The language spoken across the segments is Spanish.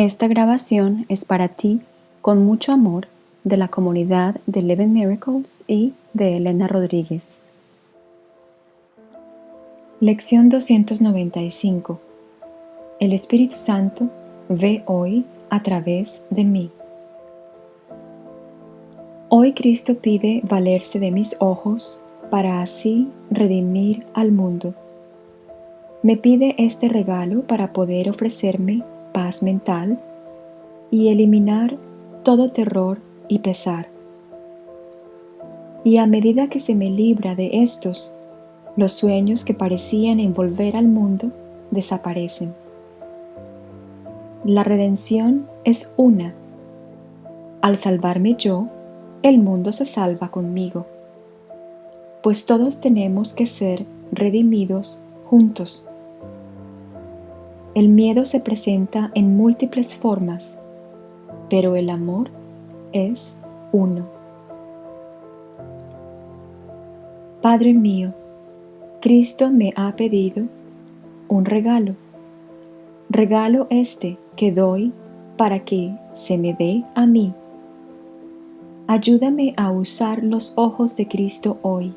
Esta grabación es para ti con mucho amor de la comunidad de Eleven Miracles y de Elena Rodríguez. Lección 295 El Espíritu Santo ve hoy a través de mí. Hoy Cristo pide valerse de mis ojos para así redimir al mundo. Me pide este regalo para poder ofrecerme paz mental y eliminar todo terror y pesar. Y a medida que se me libra de estos, los sueños que parecían envolver al mundo desaparecen. La redención es una. Al salvarme yo, el mundo se salva conmigo, pues todos tenemos que ser redimidos juntos. El miedo se presenta en múltiples formas, pero el amor es uno. Padre mío, Cristo me ha pedido un regalo. Regalo este que doy para que se me dé a mí. Ayúdame a usar los ojos de Cristo hoy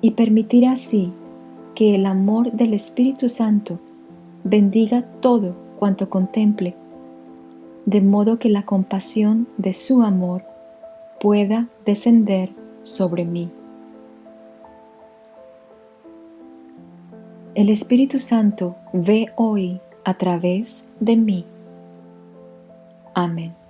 y permitir así que el amor del Espíritu Santo bendiga todo cuanto contemple, de modo que la compasión de su amor pueda descender sobre mí. El Espíritu Santo ve hoy a través de mí. Amén.